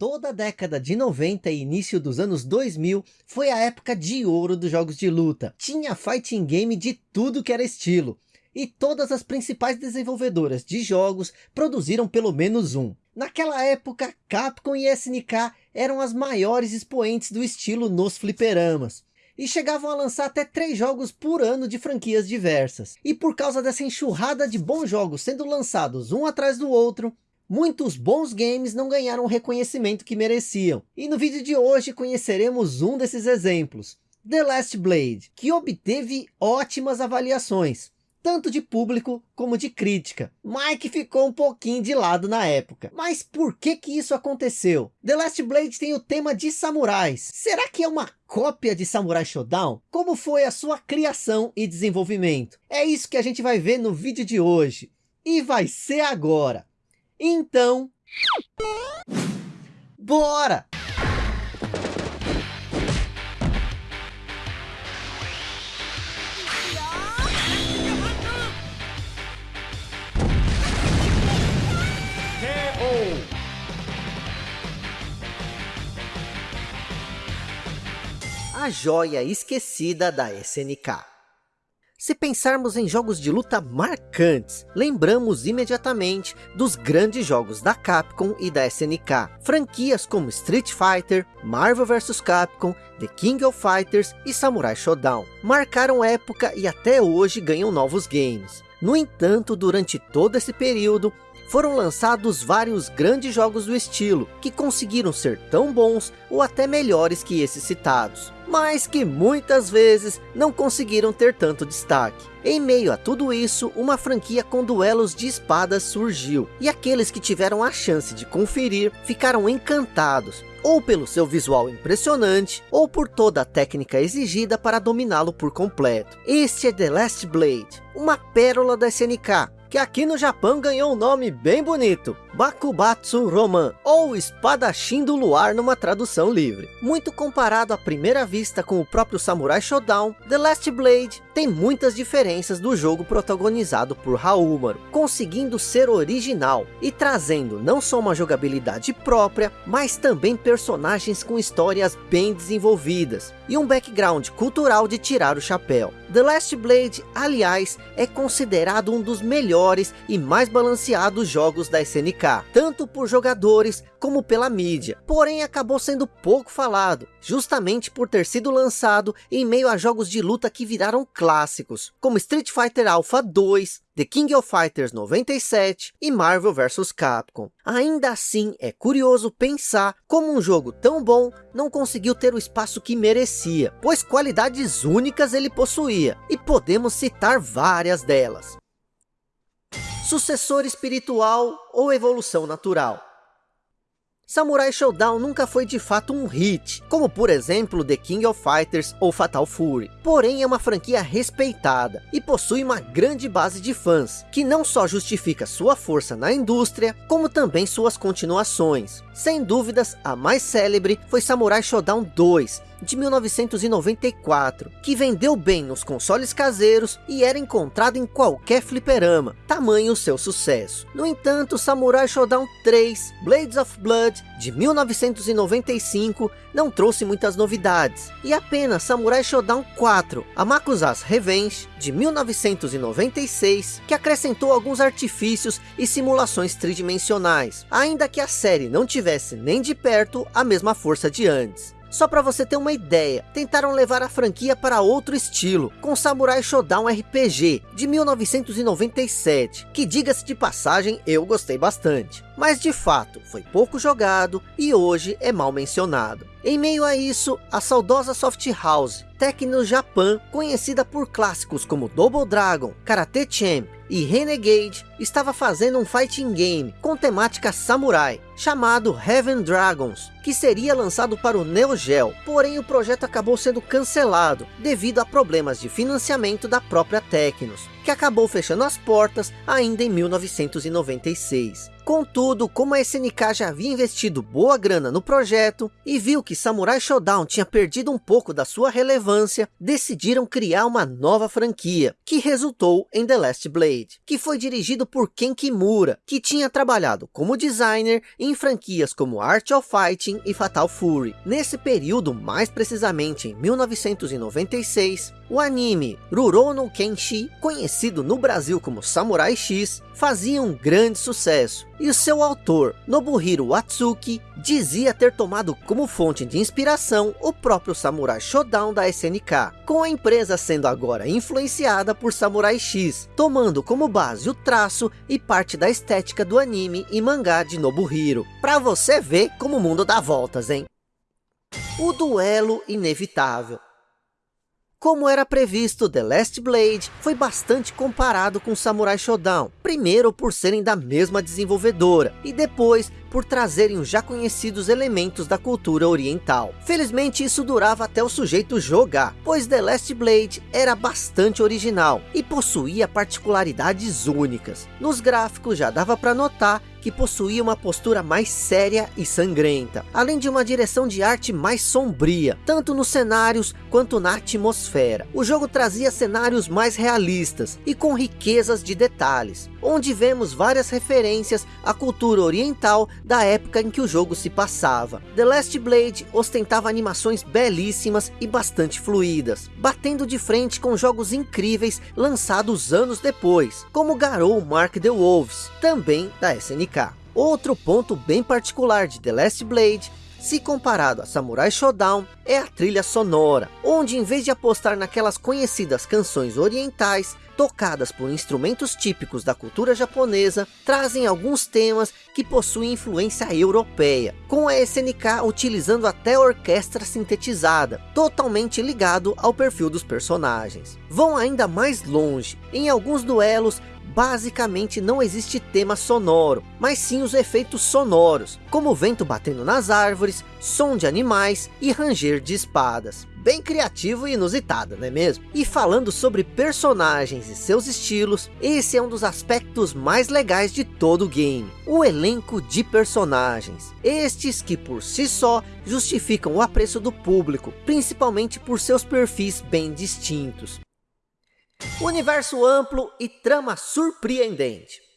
Toda a década de 90 e início dos anos 2000 foi a época de ouro dos jogos de luta. Tinha fighting game de tudo que era estilo. E todas as principais desenvolvedoras de jogos produziram pelo menos um. Naquela época, Capcom e SNK eram as maiores expoentes do estilo nos fliperamas. E chegavam a lançar até três jogos por ano de franquias diversas. E por causa dessa enxurrada de bons jogos sendo lançados um atrás do outro, muitos bons games não ganharam o reconhecimento que mereciam. E no vídeo de hoje conheceremos um desses exemplos. The Last Blade, que obteve ótimas avaliações, tanto de público como de crítica, mas que ficou um pouquinho de lado na época. Mas por que que isso aconteceu? The Last Blade tem o tema de samurais. Será que é uma cópia de Samurai Shodown? Como foi a sua criação e desenvolvimento? É isso que a gente vai ver no vídeo de hoje. E vai ser agora. Então, bora! A joia esquecida da SNK. Se pensarmos em jogos de luta marcantes, lembramos imediatamente dos grandes jogos da Capcom e da SNK. Franquias como Street Fighter, Marvel vs Capcom, The King of Fighters e Samurai Shodown. Marcaram época e até hoje ganham novos games. No entanto, durante todo esse período, foram lançados vários grandes jogos do estilo, que conseguiram ser tão bons ou até melhores que esses citados, mas que muitas vezes não conseguiram ter tanto destaque. Em meio a tudo isso, uma franquia com duelos de espadas surgiu, e aqueles que tiveram a chance de conferir ficaram encantados, ou pelo seu visual impressionante, ou por toda a técnica exigida para dominá-lo por completo. Este é The Last Blade, uma pérola da SNK, que aqui no Japão ganhou um nome bem bonito, Bakubatsu Roman, ou Espadachim do Luar numa tradução livre. Muito comparado à primeira vista com o próprio Samurai Shodown, The Last Blade tem muitas diferenças do jogo protagonizado por Haúmaro, conseguindo ser original e trazendo não só uma jogabilidade própria, mas também personagens com histórias bem desenvolvidas e um background cultural de tirar o chapéu. The Last Blade, aliás, é considerado um dos melhores e mais balanceados jogos da SNK, tanto por jogadores como pela mídia, porém acabou sendo pouco falado, justamente por ter sido lançado em meio a jogos de luta que viraram clássicos, como Street Fighter Alpha 2, The King of Fighters 97 e Marvel vs Capcom. Ainda assim, é curioso pensar como um jogo tão bom não conseguiu ter o espaço que merecia, pois qualidades únicas ele possuía, e podemos citar várias delas. Sucessor espiritual ou evolução natural. Samurai Showdown nunca foi de fato um hit, como por exemplo The King of Fighters ou Fatal Fury. Porém é uma franquia respeitada e possui uma grande base de fãs, que não só justifica sua força na indústria, como também suas continuações. Sem dúvidas, a mais célebre foi Samurai Shodown 2, de 1994, que vendeu bem nos consoles caseiros e era encontrado em qualquer fliperama, tamanho seu sucesso. No entanto, Samurai Shodown 3, Blades of Blood, de 1995, não trouxe muitas novidades, e apenas Samurai Shodown 4, Amakusa's Revenge, de 1996, que acrescentou alguns artifícios e simulações tridimensionais, ainda que a série não tivesse nem de perto a mesma força de antes. Só para você ter uma ideia, tentaram levar a franquia para outro estilo, com Samurai Shodown RPG, de 1997, que diga-se de passagem, eu gostei bastante. Mas de fato, foi pouco jogado e hoje é mal mencionado. Em meio a isso, a saudosa Soft House, Tecno Japan, conhecida por clássicos como Double Dragon, Karate Champ e Renegade, estava fazendo um fighting game com temática samurai, chamado Heaven Dragons, que seria lançado para o Neo Geo, porém o projeto acabou sendo cancelado, devido a problemas de financiamento da própria Tecnos, que acabou fechando as portas ainda em 1996. Contudo, como a SNK já havia investido boa grana no projeto e viu que Samurai Shodown tinha perdido um pouco da sua relevância, decidiram criar uma nova franquia, que resultou em The Last Blade, que foi dirigido por Ken Kimura, que tinha trabalhado como designer em franquias como Art of Fighting e Fatal Fury. Nesse período, mais precisamente em 1996, o anime Rurouni Kenshi, conhecido no Brasil como Samurai X, fazia um grande sucesso. E o seu autor, Nobuhiro Watsuki, dizia ter tomado como fonte de inspiração o próprio Samurai Shodown da SNK, com a empresa sendo agora influenciada por Samurai X, tomando como base o traço e parte da estética do anime e mangá de Nobuhiro. Pra você ver como o mundo dá voltas, hein? O duelo inevitável. Como era previsto, The Last Blade foi bastante comparado com Samurai Shodown. Primeiro por serem da mesma desenvolvedora, e depois por trazerem os já conhecidos elementos da cultura oriental. Felizmente isso durava até o sujeito jogar, pois The Last Blade era bastante original e possuía particularidades únicas. Nos gráficos já dava para notar que possuía uma postura mais séria e sangrenta, além de uma direção de arte mais sombria, tanto nos cenários quanto na atmosfera. O jogo trazia cenários mais realistas e com riquezas de detalhes, onde vemos várias referências à cultura oriental da época em que o jogo se passava. The Last Blade ostentava animações belíssimas e bastante fluídas, batendo de frente com jogos incríveis lançados anos depois, como Garou Mark the Wolves, também da SNK. Outro ponto bem particular de The Last Blade se comparado a Samurai Shodown, é a trilha sonora, onde em vez de apostar naquelas conhecidas canções orientais, tocadas por instrumentos típicos da cultura japonesa, trazem alguns temas que possuem influência europeia, com a SNK utilizando até orquestra sintetizada, totalmente ligado ao perfil dos personagens. Vão ainda mais longe, em alguns duelos basicamente não existe tema sonoro, mas sim os efeitos sonoros, como vento batendo nas árvores, som de animais e ranger de espadas. Bem criativo e inusitado, não é mesmo? E falando sobre personagens e seus estilos, esse é um dos aspectos mais legais de todo o game. O elenco de personagens. Estes que por si só justificam o apreço do público, principalmente por seus perfis bem distintos. Universo amplo e trama surpreendente.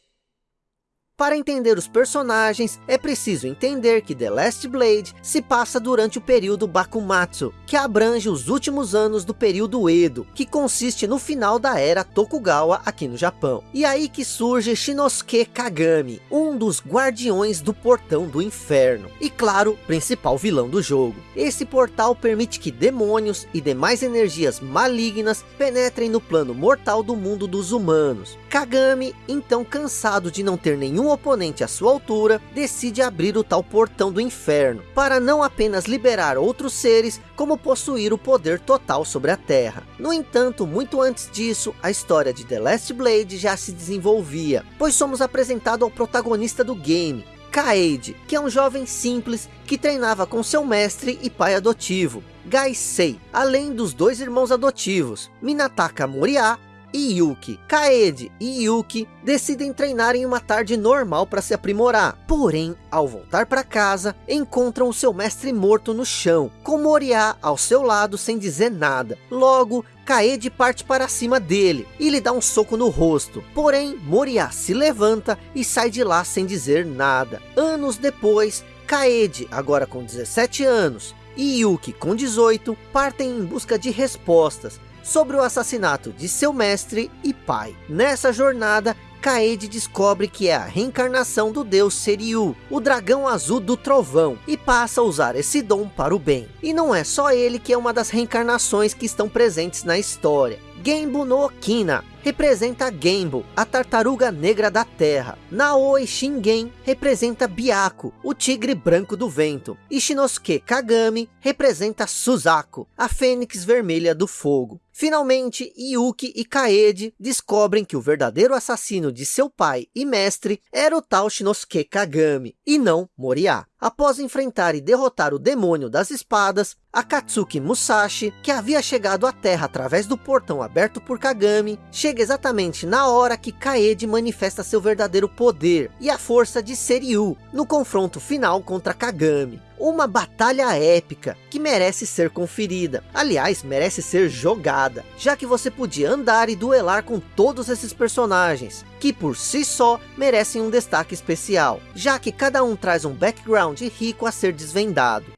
Para entender os personagens, é preciso entender que The Last Blade se passa durante o período Bakumatsu, que abrange os últimos anos do período Edo, que consiste no final da era Tokugawa aqui no Japão. E aí que surge Shinosuke Kagami, um dos guardiões do portão do inferno, e claro, principal vilão do jogo. Esse portal permite que demônios e demais energias malignas penetrem no plano mortal do mundo dos humanos. Kagami, então cansado de não ter nenhum oponente à sua altura, decide abrir o tal portão do inferno, para não apenas liberar outros seres, como possuir o poder total sobre a Terra. No entanto, muito antes disso, a história de The Last Blade já se desenvolvia, pois somos apresentados ao protagonista do game, Kaede, que é um jovem simples que treinava com seu mestre e pai adotivo, Gaisei, além dos dois irmãos adotivos, Minataka Moriá e Yuki. Kaede e Yuki decidem treinar em uma tarde normal para se aprimorar. Porém, ao voltar para casa, encontram o seu mestre morto no chão, com Moriá ao seu lado sem dizer nada. Logo, Kaede parte para cima dele e lhe dá um soco no rosto. Porém, Moriá se levanta e sai de lá sem dizer nada. Anos depois, Kaede, agora com 17 anos, e Yuki com 18, partem em busca de respostas sobre o assassinato de seu mestre e pai. Nessa jornada, Kaede descobre que é a reencarnação do deus Seriu, o dragão azul do trovão, e passa a usar esse dom para o bem. E não é só ele que é uma das reencarnações que estão presentes na história. Genbu no Okina representa Genbu, a tartaruga negra da terra. Naoi Shingen representa Byaku, o tigre branco do vento. E Shinosuke Kagami representa Suzaku, a fênix vermelha do fogo. Finalmente, Yuki e Kaede descobrem que o verdadeiro assassino de seu pai e mestre era o tal Shinosuke Kagami, e não Moriá. Após enfrentar e derrotar o demônio das espadas, Akatsuki Musashi, que havia chegado à Terra através do portão aberto por Kagami, chega exatamente na hora que Kaede manifesta seu verdadeiro poder e a força de Seryu, no confronto final contra Kagami. Uma batalha épica, que merece ser conferida. Aliás, merece ser jogada, já que você podia andar e duelar com todos esses personagens, que por si só merecem um destaque especial, já que cada um traz um background rico a ser desvendado.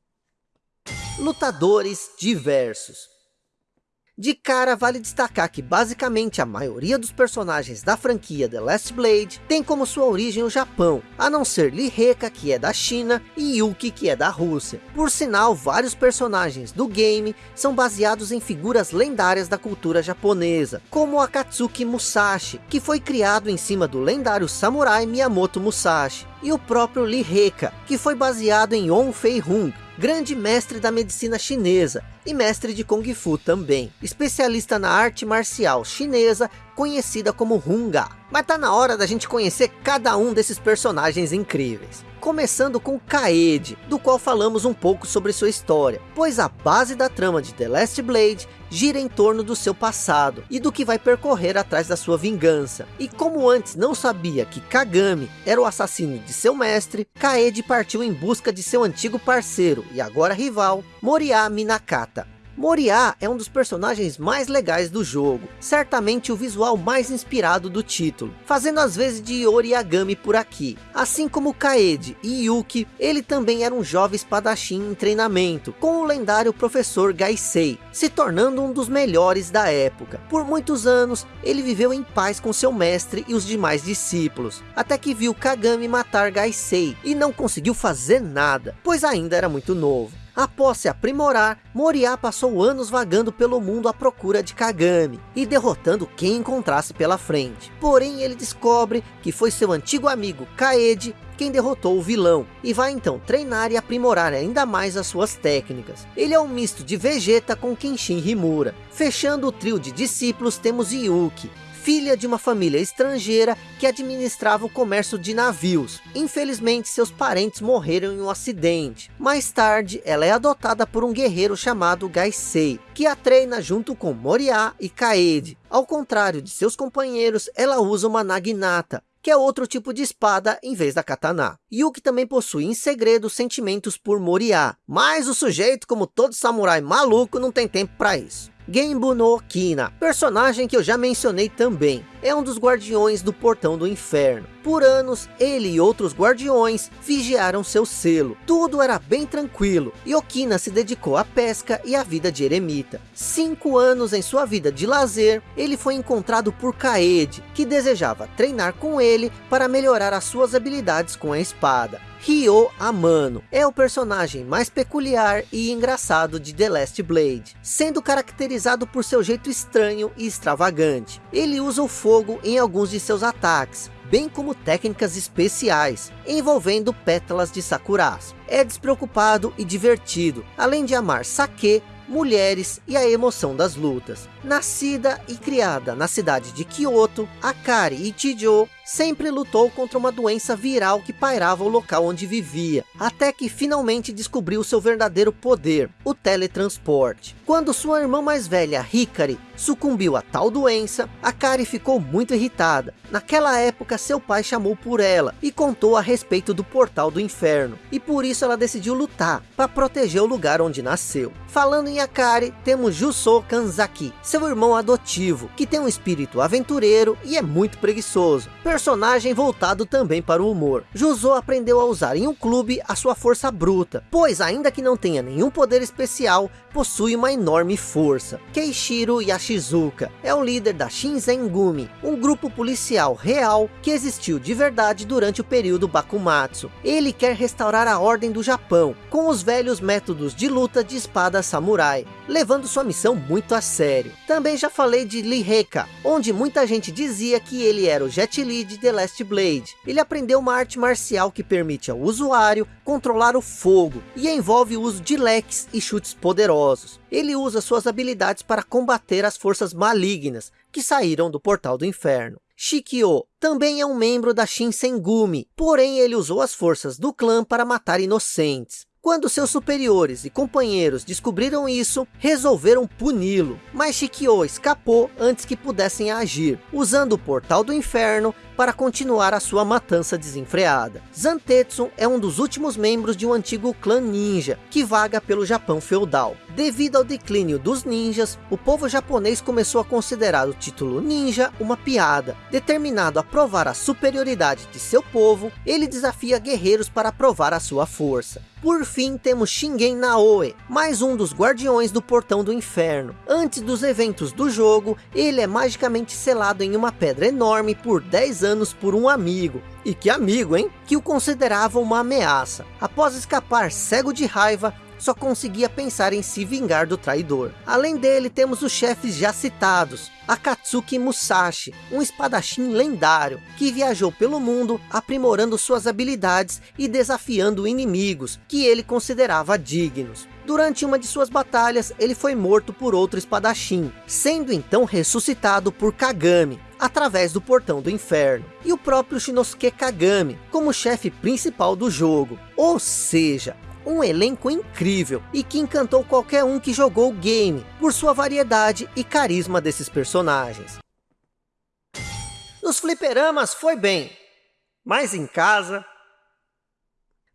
Lutadores diversos de cara, vale destacar que basicamente a maioria dos personagens da franquia The Last Blade tem como sua origem o Japão, a não ser Liheka, que é da China, e Yuki, que é da Rússia. Por sinal, vários personagens do game são baseados em figuras lendárias da cultura japonesa, como Akatsuki Musashi, que foi criado em cima do lendário samurai Miyamoto Musashi, e o próprio Liheka, que foi baseado em On Fei Hung, grande mestre da medicina chinesa e mestre de Kung Fu também, especialista na arte marcial chinesa conhecida como Hunga. Mas tá na hora da gente conhecer cada um desses personagens incríveis. Começando com Kaede, do qual falamos um pouco sobre sua história, pois a base da trama de The Last Blade gira em torno do seu passado e do que vai percorrer atrás da sua vingança. E como antes não sabia que Kagami era o assassino de seu mestre, Kaede partiu em busca de seu antigo parceiro e agora rival, Moriá Minakata, Moriá é um dos personagens mais legais do jogo, certamente o visual mais inspirado do título, fazendo às vezes de Oriagami por aqui. Assim como Kaede e Yuki, ele também era um jovem espadachim em treinamento, com o lendário professor Gaisei, se tornando um dos melhores da época. Por muitos anos, ele viveu em paz com seu mestre e os demais discípulos, até que viu Kagami matar Gaisei e não conseguiu fazer nada, pois ainda era muito novo. Após se aprimorar, Moriá passou anos vagando pelo mundo à procura de Kagami e derrotando quem encontrasse pela frente. Porém, ele descobre que foi seu antigo amigo Kaede quem derrotou o vilão, e vai então treinar e aprimorar ainda mais as suas técnicas. Ele é um misto de Vegeta com Kenshin Himura. Fechando o trio de discípulos temos Yuki, filha de uma família estrangeira que administrava o comércio de navios. Infelizmente, seus parentes morreram em um acidente. Mais tarde, ela é adotada por um guerreiro chamado Gaisei, que a treina junto com Moriá e Kaede. Ao contrário de seus companheiros, ela usa uma Naginata, que é outro tipo de espada em vez da katana. Yuki também possui em segredo sentimentos por Moriá, mas o sujeito, como todo samurai maluco, não tem tempo para isso. Genbu no Okina, personagem que eu já mencionei também, é um dos guardiões do Portão do Inferno. Por anos, ele e outros guardiões vigiaram seu selo. Tudo era bem tranquilo, e Okina se dedicou à pesca e à vida de eremita. Cinco anos em sua vida de lazer, ele foi encontrado por Kaede, que desejava treinar com ele para melhorar as suas habilidades com a espada. Ryo Amano é o personagem mais peculiar e engraçado de The Last Blade, sendo caracterizado por seu jeito estranho e extravagante. Ele usa o fogo em alguns de seus ataques, bem como técnicas especiais, envolvendo pétalas de sakuras. É despreocupado e divertido, além de amar sake, mulheres e a emoção das lutas. Nascida e criada na cidade de Kyoto, Akari Ichijo sempre lutou contra uma doença viral que pairava o local onde vivia, até que finalmente descobriu seu verdadeiro poder, o teletransporte. Quando sua irmã mais velha, Hikari, sucumbiu a tal doença, Akari ficou muito irritada. Naquela época, seu pai chamou por ela e contou a respeito do portal do inferno, e por isso ela decidiu lutar, para proteger o lugar onde nasceu. Falando em Akari, temos Juso Kanzaki, seu irmão adotivo, que tem um espírito aventureiro e é muito preguiçoso personagem voltado também para o humor. Juzo aprendeu a usar em um clube a sua força bruta, pois ainda que não tenha nenhum poder especial, possui uma enorme força. Keishiro Yashizuka é o líder da Shinzengumi, um grupo policial real que existiu de verdade durante o período Bakumatsu. Ele quer restaurar a ordem do Japão, com os velhos métodos de luta de espada samurai, levando sua missão muito a sério. Também já falei de Lee Heka, onde muita gente dizia que ele era o Jet Li de The Last Blade. Ele aprendeu uma arte marcial que permite ao usuário controlar o fogo, e envolve o uso de leques e chutes poderosos. Ele usa suas habilidades para combater as forças malignas, que saíram do portal do inferno. Shikyo também é um membro da Shinsengumi, porém ele usou as forças do clã para matar inocentes. Quando seus superiores e companheiros descobriram isso, resolveram puni-lo. Mas Shikyo escapou antes que pudessem agir, usando o portal do inferno para continuar a sua matança desenfreada. Zantetsu é um dos últimos membros de um antigo clã ninja, que vaga pelo Japão feudal. Devido ao declínio dos ninjas, o povo japonês começou a considerar o título ninja uma piada. Determinado a provar a superioridade de seu povo, ele desafia guerreiros para provar a sua força. Por fim, temos Shingen Naoe, mais um dos guardiões do portão do inferno. Antes dos eventos do jogo, ele é magicamente selado em uma pedra enorme por 10 anos por um amigo. E que amigo, hein? Que o considerava uma ameaça. Após escapar cego de raiva, só conseguia pensar em se vingar do traidor. Além dele, temos os chefes já citados, Akatsuki Musashi, um espadachim lendário, que viajou pelo mundo aprimorando suas habilidades e desafiando inimigos, que ele considerava dignos. Durante uma de suas batalhas, ele foi morto por outro espadachim, sendo então ressuscitado por Kagami, através do portão do inferno, e o próprio Shinosuke Kagami, como chefe principal do jogo. Ou seja, um elenco incrível e que encantou qualquer um que jogou o game, por sua variedade e carisma desses personagens. Nos fliperamas foi bem, mas em casa...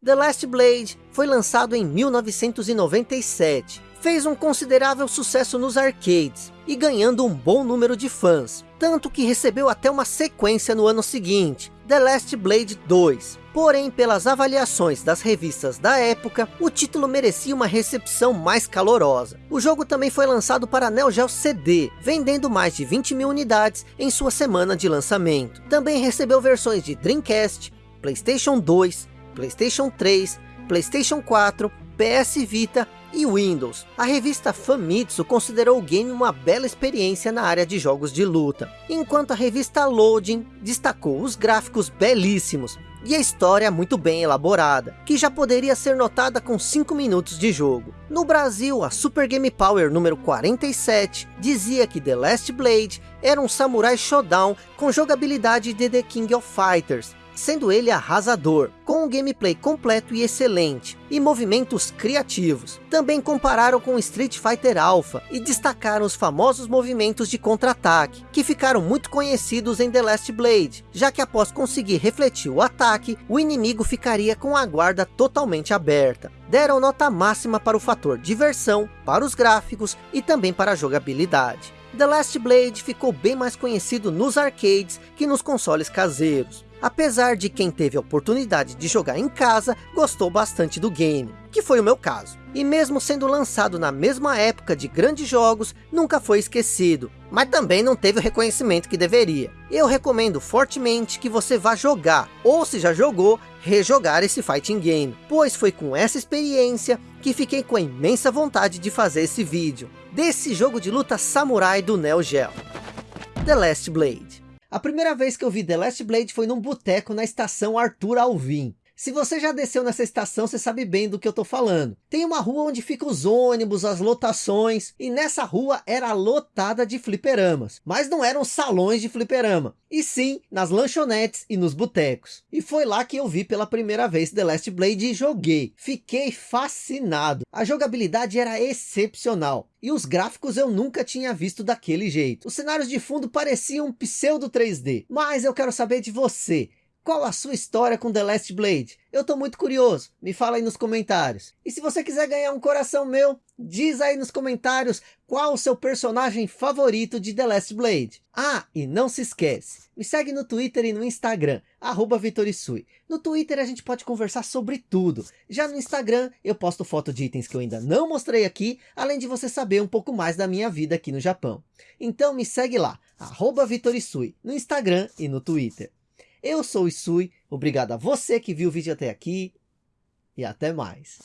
The Last Blade foi lançado em 1997, fez um considerável sucesso nos arcades e ganhando um bom número de fãs, tanto que recebeu até uma sequência no ano seguinte, The Last Blade 2. Porém, pelas avaliações das revistas da época, o título merecia uma recepção mais calorosa. O jogo também foi lançado para Neo Geo CD, vendendo mais de 20 mil unidades em sua semana de lançamento. Também recebeu versões de Dreamcast, Playstation 2, Playstation 3, Playstation 4, PS Vita e Windows. A revista Famitsu considerou o game uma bela experiência na área de jogos de luta, enquanto a revista Loading destacou os gráficos belíssimos e a história muito bem elaborada, que já poderia ser notada com 5 minutos de jogo. No Brasil, a Super Game Power número 47 dizia que The Last Blade era um samurai showdown com jogabilidade de The King of Fighters, sendo ele arrasador, com um gameplay completo e excelente, e movimentos criativos. Também compararam com Street Fighter Alpha, e destacaram os famosos movimentos de contra-ataque, que ficaram muito conhecidos em The Last Blade, já que após conseguir refletir o ataque, o inimigo ficaria com a guarda totalmente aberta. Deram nota máxima para o fator diversão, para os gráficos e também para a jogabilidade. The Last Blade ficou bem mais conhecido nos arcades que nos consoles caseiros apesar de quem teve a oportunidade de jogar em casa, gostou bastante do game, que foi o meu caso. E mesmo sendo lançado na mesma época de grandes jogos, nunca foi esquecido, mas também não teve o reconhecimento que deveria. Eu recomendo fortemente que você vá jogar, ou se já jogou, rejogar esse fighting game, pois foi com essa experiência que fiquei com a imensa vontade de fazer esse vídeo, desse jogo de luta samurai do Neo Geo. The Last Blade. A primeira vez que eu vi The Last Blade foi num boteco na estação Arthur Alvim. Se você já desceu nessa estação, você sabe bem do que eu tô falando. Tem uma rua onde ficam os ônibus, as lotações, e nessa rua era lotada de fliperamas. Mas não eram salões de fliperama, e sim nas lanchonetes e nos botecos. E foi lá que eu vi pela primeira vez The Last Blade e joguei. Fiquei fascinado. A jogabilidade era excepcional. E os gráficos eu nunca tinha visto daquele jeito. Os cenários de fundo pareciam um pseudo 3D. Mas eu quero saber de você. Qual a sua história com The Last Blade? Eu tô muito curioso, me fala aí nos comentários. E se você quiser ganhar um coração meu, diz aí nos comentários qual o seu personagem favorito de The Last Blade. Ah, e não se esquece, me segue no Twitter e no Instagram, arroba Vitorisui. No Twitter a gente pode conversar sobre tudo. Já no Instagram eu posto foto de itens que eu ainda não mostrei aqui, além de você saber um pouco mais da minha vida aqui no Japão. Então me segue lá, arroba Vitorisui, no Instagram e no Twitter. Eu sou o Isui, obrigado a você que viu o vídeo até aqui e até mais.